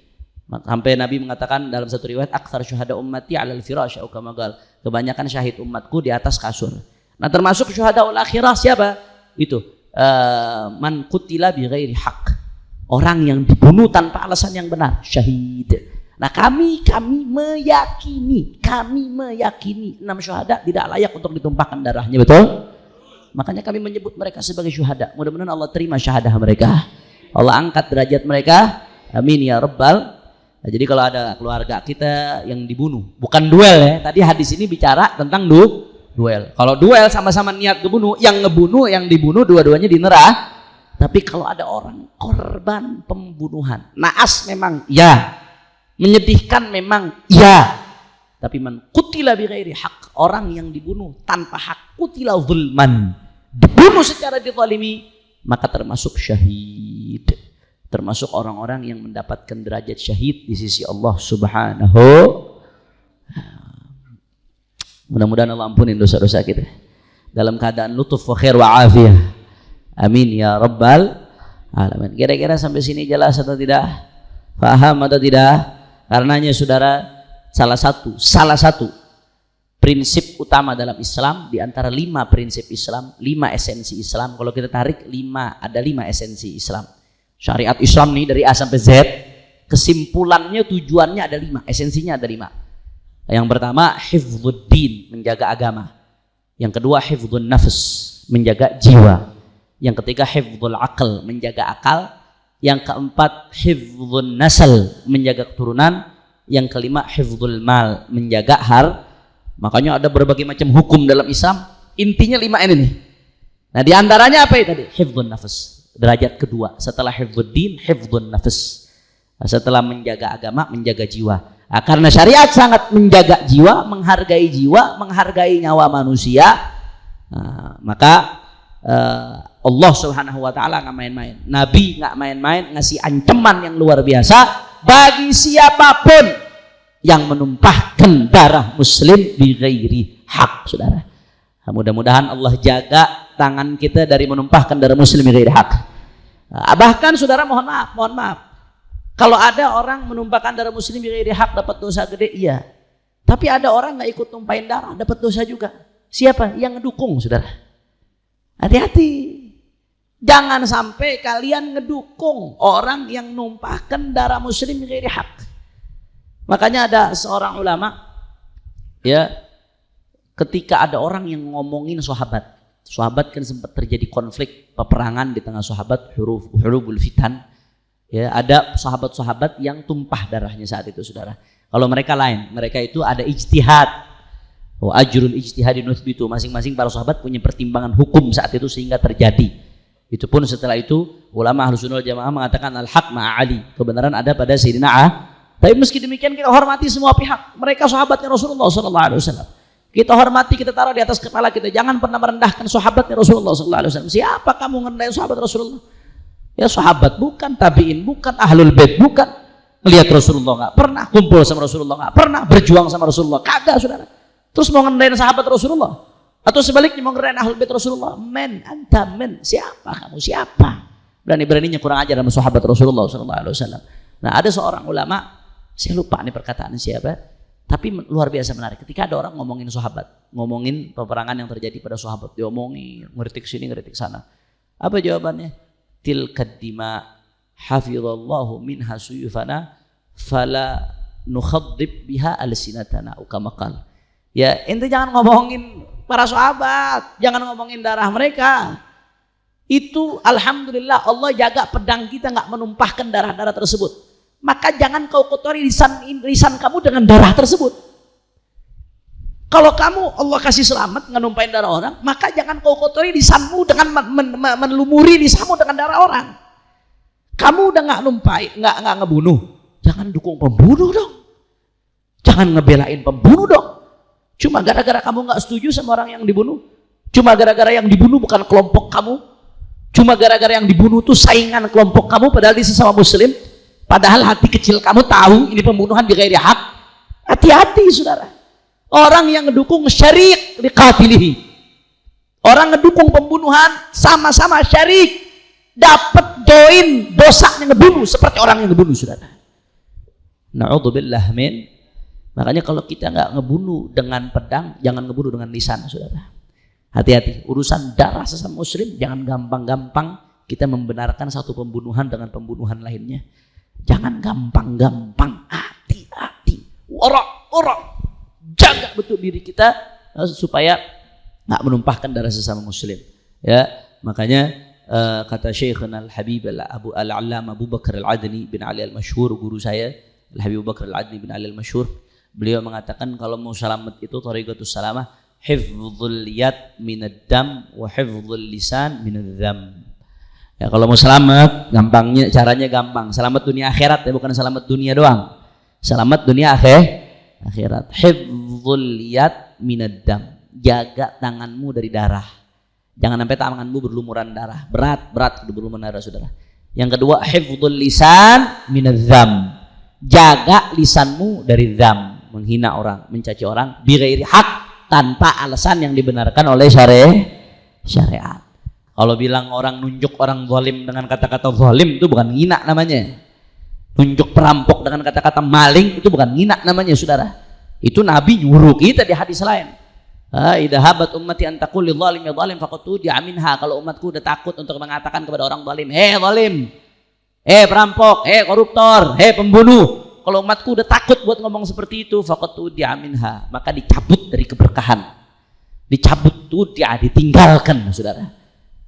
Speaker 1: sampai Nabi mengatakan dalam satu riwayat aksar syuhada ummati alal firash kamagal kebanyakan syahid umatku di atas kasur nah termasuk syuhada ul akhirah siapa itu uh, man kutila bi ghairi haq orang yang dibunuh tanpa alasan yang benar syahid Nah kami kami meyakini, kami meyakini enam syuhada tidak layak untuk ditumpahkan darahnya, betul? Makanya kami menyebut mereka sebagai syuhada. Mudah-mudahan Allah terima syahadah mereka. Allah angkat derajat mereka. Amin ya rabbal. Nah, jadi kalau ada keluarga kita yang dibunuh, bukan duel ya. Tadi hadis ini bicara tentang du duel. Kalau duel sama-sama niat ngebunuh, yang ngebunuh, yang dibunuh dua-duanya di neraka. Tapi kalau ada orang korban pembunuhan, naas memang ya Menyedihkan memang ya. Tapi man kutila bi hak. Orang yang dibunuh tanpa hak kutila zulman. Dibunuh secara dizalimi maka termasuk syahid. Termasuk orang-orang yang mendapatkan derajat syahid di sisi Allah Subhanahu Mudah-mudahan Allah ampunin dosa-dosa kita. Dalam keadaan lutuf wa khair wa afiyah. Amin ya rabbal alamin. Kira-kira sampai sini jelas atau tidak? Faham atau tidak? Karenanya saudara salah satu salah satu prinsip utama dalam Islam di antara lima prinsip Islam, lima esensi Islam. Kalau kita tarik lima ada lima esensi Islam. Syariat Islam nih dari A sampai Z, kesimpulannya tujuannya ada lima, esensinya ada lima. Yang pertama hifdzuddin, menjaga agama. Yang kedua hifdzun nafs, menjaga jiwa. Yang ketiga hifdzul akal, menjaga akal. Yang keempat hifdzun nasal menjaga keturunan. Yang kelima hifdzul mal menjaga har. Makanya ada berbagai macam hukum dalam Islam. Intinya lima ini nih. Nah di antaranya apa itu tadi? Hifdzun nafas derajat kedua. Setelah hifdzuddin hifdzun nafas setelah menjaga agama menjaga jiwa. Nah, karena syariat sangat menjaga jiwa menghargai jiwa menghargai nyawa manusia nah, maka uh, Allah subhanahu wa ta'ala nggak main-main. Nabi nggak main-main ngasih ancaman yang luar biasa bagi siapa pun yang menumpahkan darah muslim di ghairi hak saudara. Mudah-mudahan Allah jaga tangan kita dari menumpahkan darah muslim di ghairi hak. nah, bahkan saudara mohon maaf mohon maaf. Kalau ada orang menumpahkan darah muslim ghairi hak dapat dosa gede iya. Tapi ada orang nggak ikut tumpahin darah dapat dosa juga. Siapa? Yang ngedukung saudara. Hati-hati. Jangan sampai kalian ngedukung orang yang numpahkan darah muslim dari hak. Makanya ada seorang ulama ya ketika ada orang yang ngomongin sahabat. Sahabat kan sempat terjadi konflik peperangan di tengah sahabat huruf huruful fitan. Ya, ada sahabat-sahabat yang tumpah darahnya saat itu Saudara. Kalau mereka lain, mereka itu ada ijtihad. Wa ajrul ijtihadi nuthbitu. Masing-masing para sahabat punya pertimbangan hukum saat itu sehingga terjadi itu pun setelah itu ulama Sunnah Jamaah mengatakan al-haq ma'a Ali. Kebenaran ada pada Sayyidina A. Tapi meski demikian kita hormati semua pihak. Mereka sahabatnya Rasulullah sallallahu alaihi wasallam. Kita hormati, kita taruh di atas kepala kita. Jangan pernah merendahkan sahabatnya Rasulullah wasallam. Siapa kamu ngerendahin sahabat Rasulullah? Ya sahabat bukan tabi'in, bukan ahlul bait, bukan melihat Rasulullah nggak pernah kumpul sama Rasulullah nggak pernah berjuang sama Rasulullah kagak saudara terus mau ngendain sahabat Rasulullah atau sebaliknya mau ngerayain ahlul bait Rasulullah. Men, anta men. Siapa kamu? Siapa? Berani-beraninya kurang ajar sama sahabat Rasulullah SAW. Nah ada seorang ulama, saya lupa nih perkataan siapa, tapi luar biasa menarik. Ketika ada orang ngomongin sahabat, ngomongin peperangan yang terjadi pada sahabat, diomongin, ngeritik sini, ngeritik sana. Apa jawabannya? Tilkad dima hafizallahu minha suyufana fala nukhadib biha al-sinatana ukamakal. Ya, ente jangan ngomongin para sahabat, jangan ngomongin darah mereka. Itu alhamdulillah Allah jaga pedang kita nggak menumpahkan darah-darah tersebut. Maka jangan kau kotori lisan lisan kamu dengan darah tersebut. Kalau kamu Allah kasih selamat numpahin darah orang, maka jangan kau kotori lisanmu dengan men, men, men, menlumuri lisanmu dengan darah orang. Kamu udah nggak numpai, nggak nggak ngebunuh, jangan dukung pembunuh dong. Jangan ngebelain pembunuh dong. Cuma gara-gara kamu nggak setuju sama orang yang dibunuh. Cuma gara-gara yang dibunuh bukan kelompok kamu. Cuma gara-gara yang dibunuh itu saingan kelompok kamu padahal di sesama muslim. Padahal hati kecil kamu tahu ini pembunuhan di gairi hak. Hati-hati saudara. Orang yang ngedukung syarik di katilihi. Orang ngedukung pembunuhan sama-sama syarik. Dapat join dosa yang ngebunuh seperti orang yang ngebunuh saudara. Na'udzubillah min Makanya kalau kita nggak ngebunuh dengan pedang, jangan ngebunuh dengan lisan, saudara. Hati-hati, urusan darah sesama muslim, jangan gampang-gampang kita membenarkan satu pembunuhan dengan pembunuhan lainnya. Jangan gampang-gampang, hati-hati, orang-orang jaga betul diri kita eh, supaya nggak menumpahkan darah sesama muslim. Ya, makanya uh, kata Syekhuna Al-Habib Al-Abu Al-Allam Abu Bakar Al-Adni bin Ali Al-Mashhur, guru saya, Al-Habib Abu Bakar Al-Adni bin Ali Al-Mashhur, Beliau mengatakan kalau mau selamat itu tariqatus salamah hifdzul yad minad dam wa hifdzul lisan minad dham. Ya kalau mau selamat gampangnya caranya gampang. Selamat dunia akhirat ya bukan selamat dunia doang. Selamat dunia akhir akhirat. Hifdzul yad minad dam. Jaga tanganmu dari darah. Jangan sampai tanganmu berlumuran darah. Berat, berat berlumuran darah Saudara. Yang kedua, hifdzul lisan minad dham. Jaga lisanmu dari dham menghina orang, mencaci orang bighairi hak tanpa alasan yang dibenarkan oleh. Syariat. Kalau bilang orang nunjuk orang zalim dengan kata-kata zalim itu bukan ngina namanya. Nunjuk perampok dengan kata-kata maling itu bukan ngina namanya, Saudara. Itu Nabi nyuruh kita di hadis lain. Idza habat ummati an taqul lidh zalim ya zalim faqad tudi'a minha. Kalau umatku udah takut untuk mengatakan kepada orang zalim, "Hei zalim, hei perampok, hei koruptor, hei pembunuh, kalau umatku udah takut buat ngomong seperti itu faqatu diaminha maka dicabut dari keberkahan dicabut tuh dia ditinggalkan saudara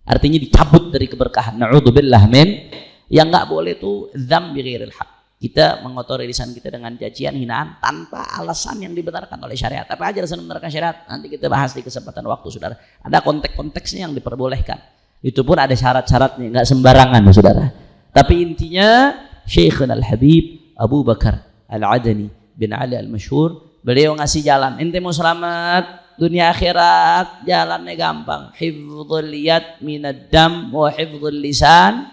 Speaker 1: artinya dicabut dari keberkahan. Na'udzubillah min. Yang nggak boleh tuh dzam bi hak kita mengotori lisan kita dengan cacian hinaan tanpa alasan yang dibenarkan oleh syariat. Apa aja alasan membenarkan syariat? Nanti kita bahas di kesempatan waktu saudara. Ada konteks-konteksnya yang diperbolehkan. Itu pun ada syarat-syaratnya nggak sembarangan saudara. Tapi intinya Syekhuna Al-Habib Abu Bakar Al-Adani bin Ali Al-Masyhur beliau ngasih jalan. Ente mau selamat dunia akhirat jalannya gampang. Hifdzul yad minad dam wa hifdzul lisan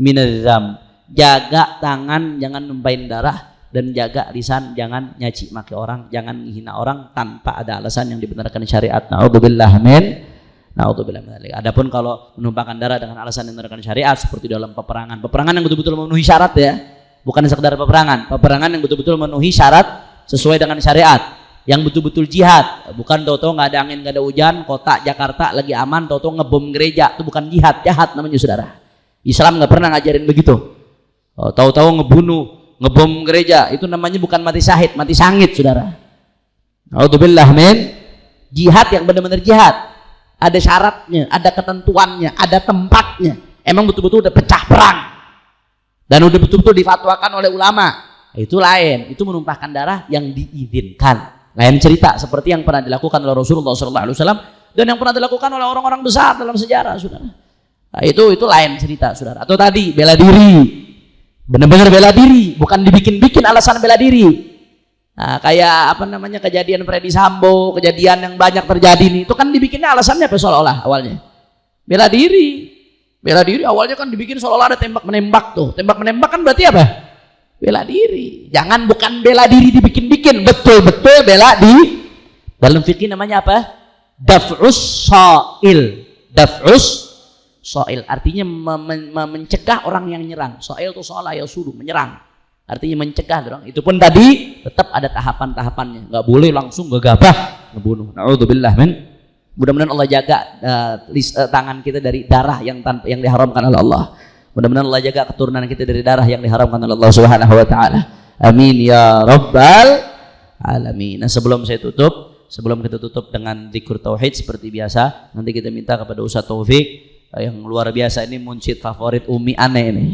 Speaker 1: minad dam. Jaga tangan jangan numpain darah. Dan jaga lisan jangan nyaci maki orang jangan menghina orang tanpa ada alasan yang dibenarkan syariat. Naudzubillah min naudzubillah min adapun kalau menumpahkan darah dengan alasan yang dibenarkan syariat seperti dalam peperangan. Peperangan yang betul-betul memenuhi syarat ya. Bukan sekedar peperangan. Peperangan yang betul-betul memenuhi syarat sesuai dengan syariat yang betul-betul jihad bukan toto nggak ada angin nggak ada hujan kota Jakarta lagi aman toto ngebom gereja itu bukan jihad jahat namanya saudara Islam nggak pernah ngajarin begitu Oh, tahu-tahu ngebunuh, ngebom gereja, itu namanya bukan mati syahid, mati sangit, saudara. Alhamdulillah, men. Jihad yang benar-benar jihad. Ada syaratnya, ada ketentuannya, ada tempatnya. Emang betul-betul udah pecah perang. Dan udah betul-betul difatwakan oleh ulama. Itu lain, itu menumpahkan darah yang diizinkan. Lain cerita seperti yang pernah dilakukan oleh Rasulullah SAW dan yang pernah dilakukan oleh orang-orang besar dalam sejarah, saudara. Nah, itu itu lain cerita, saudara. Atau tadi bela diri, benar-benar bela diri bukan dibikin-bikin alasan bela diri. Nah, kayak apa namanya kejadian Freddy Sambo kejadian yang banyak terjadi nih itu kan dibikinnya alasannya apa? Seolah-olah awalnya. Bela diri. Bela diri awalnya kan dibikin seolah-olah ada tembak menembak tuh. Tembak menembak kan berarti apa bela diri. Jangan bukan bela diri dibikin-bikin. Betul-betul bela di dalam fikih namanya apa? Daf'us soil. Daf'us soil. Artinya mencegah orang yang nyerang. Soil itu soal ya suruh menyerang. Artinya mencegah orang itu pun tadi tetap ada tahapan-tahapannya. Nggak boleh langsung gegabah ngebunuh. Naudzubillah men. Mudah-mudahan Allah jaga uh, list, uh, tangan kita dari darah yang tanpa yang diharamkan oleh Allah mudah-mudahan Allah jaga keturunan kita dari darah yang diharamkan oleh Allah Subhanahu wa taala amin ya rabbal alamin nah, sebelum saya tutup sebelum kita tutup dengan zikur tauhid seperti biasa nanti kita minta kepada Ustaz Taufik yang luar biasa ini munsyid favorit Umi Ane ini.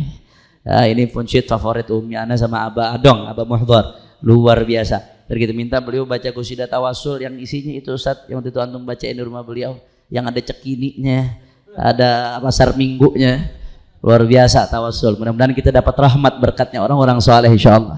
Speaker 1: Ya, ini munsyid favorit Umi Ane sama Aba Adong, Aba Muhdar. Luar biasa. Dan kita minta beliau baca kusidah tawasul yang isinya itu Ustaz yang waktu itu antum baca di rumah beliau yang ada cekininya, ada pasar minggunya. Luar biasa tawasul. Mudah-mudahan kita dapat rahmat berkatnya orang-orang soleh insyaallah.